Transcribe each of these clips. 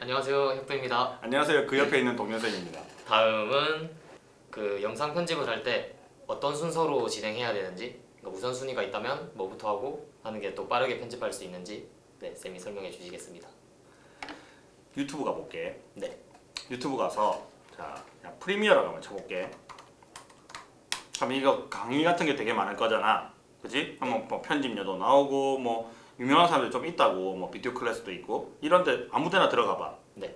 안녕하세요 혁도입니다 안녕하세요. 그 옆에 있는 동료생입니다. 다음은 그 영상 편집을 할 때 어떤 순서로 진행해야 되는지 그러니까 우선순위가 있다면 뭐부터 하고 하는 게 또 빠르게 편집할 수 있는지 네, 쌤이 설명해 주시겠습니다 유튜브 가볼게. 네 유튜브 가서 자 프리미어라고 한번 쳐볼게. 그럼 이거 강의 같은 게 되게 많을 거잖아. 그지? 한번 뭐 편집료도 나오고 뭐 유명한 사람들 좀 있다고 뭐 비디오 클래스도 있고 이런데 아무데나 들어가 봐. 네.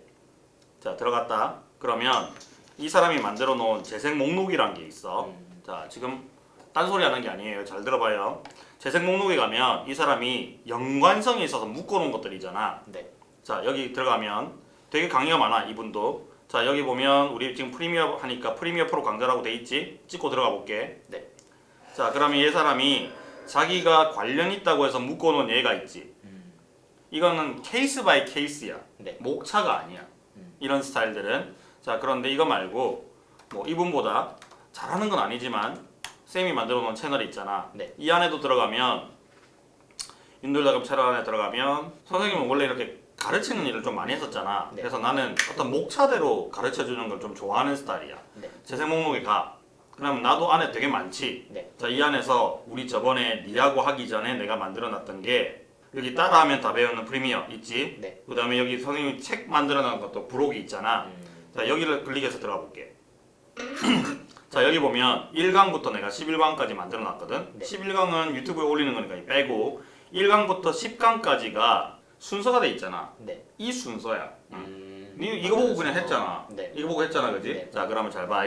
자 들어갔다. 그러면 이 사람이 만들어 놓은 재생 목록이란 게 있어. 음, 자 지금 딴소리 하는 게 아니에요 잘 들어봐요 재생 목록에 가면 이 사람이 연관성이 있어서 묶어놓은 것들이잖아 네. 자 여기 들어가면 되게 강의가 많아 이분도 자 여기 보면 우리 지금 프리미어 하니까 프리미어 프로 강좌라고 돼 있지 찍고 들어가 볼게 네. 자 그러면 이 사람이 자기가 관련 있다고 해서 묶어놓은 예가 있지 음, 이거는 case by case야 네. 목차가 아니야 음. 이런 스타일들은 자 그런데 이거 말고 뭐 이분보다 잘하는 건 아니지만 쌤이 만들어 놓은 채널이 있잖아 네. 이 안에도 들어가면 윤돌다금 채널 안에 들어가면 선생님은 원래 이렇게 가르치는 일을 좀 많이 했었잖아 네. 그래서 나는 어떤 목차대로 가르쳐 주는 걸 좀 좋아하는 스타일이야 네. 재생 목록에 가 그러면 나도 안에 되게 많지 네. 자 이 안에서 우리 저번에 니하고 하기 전에 내가 만들어 놨던 게 여기 따라하면 다 배우는 프리미어 있지 네. 그 다음에 여기 선생님이 책 만들어 놓은 것도 부록이 있잖아 음, 자 여기를 클릭해서 들어가 볼게 자 여기 보면 1강부터 내가 11강까지 만들어 놨거든 네. 11강은 유튜브에 올리는 거니까 이 빼고 1강부터 10강까지가 순서가 돼 있잖아 네. 이 순서야 음, 니 이거 보고 그냥 했잖아 네. 이거 보고 했잖아 그지? 네. 자 그러면 잘 봐.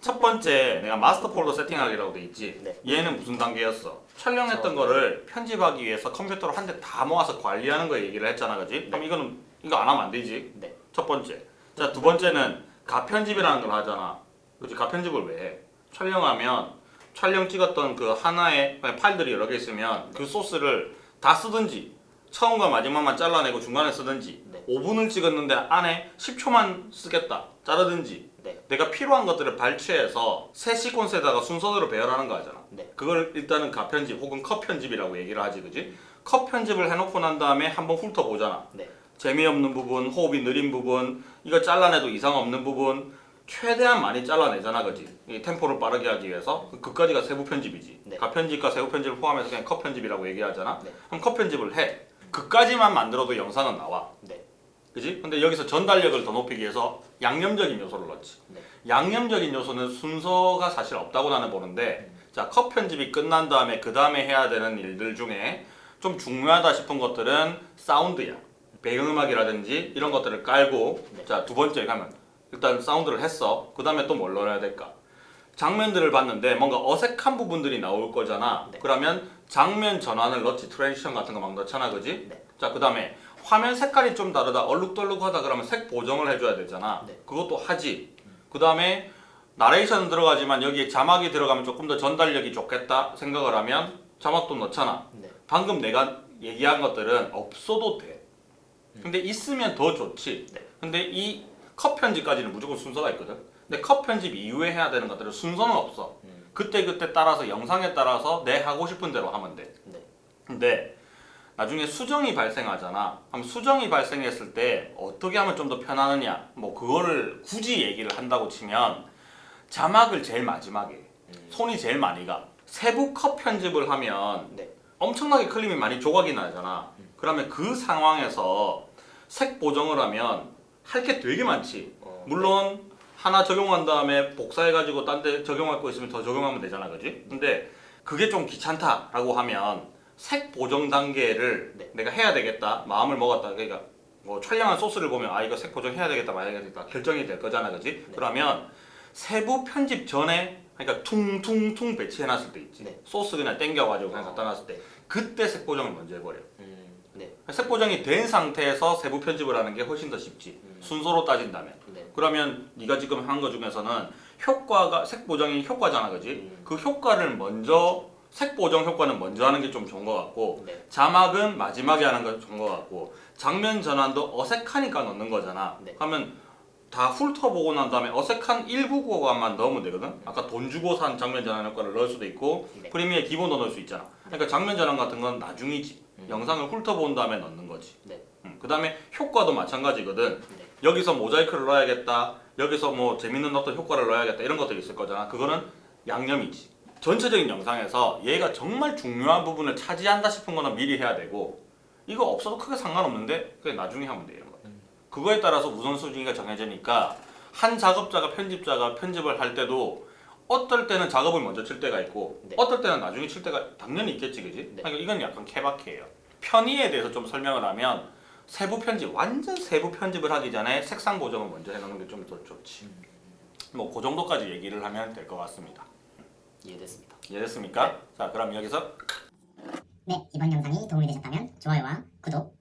첫 번째 내가 마스터 폴더 세팅하기라고 돼 있지 네. 얘는 무슨 단계였어? 촬영했던 저- 거를 편집하기 위해서 컴퓨터로 한 대 다 모아서 관리하는 거 얘기를 했잖아 그지? 그럼 이거는 이거 안 하면 안 되지 네. 첫 번째. 자, 두 번째는 가편집이라는 걸 하잖아. 그치? 가편집을 왜 해? 촬영하면 촬영 찍었던 그 하나의 파일들이 여러 개 있으면 그 소스를 다 쓰든지 처음과 마지막만 잘라내고 중간에 쓰든지 네. 5분을 찍었는데 안에 10초만 쓰겠다. 자르든지 네. 내가 필요한 것들을 발췌해서 새 시퀀스에다가 순서대로 배열하는 거 하잖아. 네. 그걸 일단은 가편집 혹은 컷 편집이라고 얘기를 하지, 그지? 컷 편집을 해놓고 난 다음에 한번 훑어보잖아. 네. 재미없는 부분, 호흡이 느린 부분, 이거 잘라내도 이상 없는 부분 최대한 많이 잘라내잖아, 그지? 이 템포를 빠르게 하기 위해서 그- 그까지가 세부 편집이지. 네. 가편집과 세부 편집을 포함해서 그냥 컷 편집이라고 얘기하잖아. 네. 그럼 컷 편집을 해. 그까지만 만들어도 영상은 나와. 네. 그지? 근데 여기서 전달력을 더 높이기 위해서 양념적인 요소를 넣지. 네. 양념적인 요소는 순서가 사실 없다고 나는 보는데 자, 컷 편집이 끝난 다음에 그 다음에 해야 되는 일들 중에 좀 중요하다 싶은 것들은 사운드야. 배경음악이라든지 이런 것들을 깔고 네. 자, 두 번째 가면 일단 사운드를 했어. 그 다음에 또 뭘 넣어야 될까? 장면들을 봤는데 뭔가 어색한 부분들이 나올 거잖아. 네. 그러면 장면 전환을 넣지. transition 같은 거 막 넣잖아. 그지? 네. 자, 그 다음에 화면 색깔이 좀 다르다. 얼룩덜룩하다 그러면 색 보정을 해줘야 되잖아. 네. 그것도 하지. 그 다음에 나레이션은 들어가지만 여기에 자막이 들어가면 조금 더 전달력이 좋겠다 생각을 하면 자막도 넣잖아. 네. 방금 내가 얘기한 것들은 없어도 돼. 근데 있으면 더 좋지. 네. 근데 이 컷 편집까지는 무조건 순서가 있거든. 근데 컷 편집 이후에 해야 되는 것들은 순서는 없어. 음, 그때 그때 따라서 영상에 따라서 내 하고 싶은 대로 하면 돼. 네. 근데 나중에 수정이 발생하잖아. 그럼 수정이 발생했을 때 어떻게 하면 좀 더 편하느냐? 뭐 그거를 굳이 얘기를 한다고 치면 자막을 제일 마지막에 음, 손이 제일 많이 가. 세부 컷 편집을 하면 네. 엄청나게 클립이 많이 조각이 나잖아. 그러면 그 상황에서 색 보정을 하면 할 게 되게 많지. 어, 물론 하나 적용한 다음에 복사해가지고 딴 데 적용할 거 있으면 더 적용하면 되잖아, 그지? 근데 그게 좀 귀찮다라고 하면 색 보정 단계를 네. 내가 해야 되겠다, 마음을 먹었다. 그러니까 뭐 촬영한 소스를 보면 아 이거 색 보정 해야 되겠다, 말아야 되겠다 결정이 될 거잖아, 그지? 네. 그러면 세부 편집 전에 그러니까 퉁퉁퉁 배치해놨을 때 있지. 네. 소스 그냥 땡겨가지고 그냥 어. 갖다 놨을 때 그때 색 보정을 먼저 해버려. 음, 네. 색 보정이 된 상태에서 세부 편집을 하는 게 훨씬 더 쉽지. 음. 순서로 따진다면. 네. 그러면 네가 지금 한 거 중에서는 효과가 색 보정이 효과잖아, 그지? 음. 그 효과를 먼저 색 보정 효과는 먼저 하는 게 좀 좋은 것 같고 네. 자막은 마지막에 하는 게 좋은 것 같고 장면 전환도 어색하니까 넣는 거잖아. 네. 하면 다 훑어보고 난 다음에 어색한 일부 구간만 넣으면 되거든. 아까 돈 주고 산 장면 전환 효과를 넣을 수도 있고 네. 프리미어 기본도 넣을 수 있잖아. 그러니까 장면 전환 같은 건 나중이지. 음. 영상을 훑어본 다음에 넣는 거지. 네. 음. 음, 그 다음에 효과도 마찬가지거든. 네. 여기서 모자이크를 넣어야겠다. 여기서 뭐 재밌는 어떤 효과를 넣어야겠다. 이런 것들이 있을 거잖아. 그거는 양념이지. 전체적인 영상에서 얘가 정말 중요한 부분을 차지한다 싶은 거는 미리 해야 되고 이거 없어도 크게 상관없는데 그게 나중에 하면 돼요. 그거에 따라서 우선순위가 정해지니까 한 작업자가 편집자가 편집을 할 때도 어떨 때는 작업을 먼저 칠 때가 있고 네. 어떨 때는 나중에 칠 때가 당연히 있겠지 그지? 네. 그러니까 이건 약간 케바케예요 편의에 대해서 좀 설명을 하면 세부 편집 완전 세부 편집을 하기 전에 색상 보정을 먼저 해놓는 게 좀 더 좋지 뭐 그 정도까지 얘기를 하면 될 것 같습니다 이해됐습니다. 이해됐습니까? 자 그럼 여기서 네, 이번 영상이 도움이 되셨다면 좋아요와 구독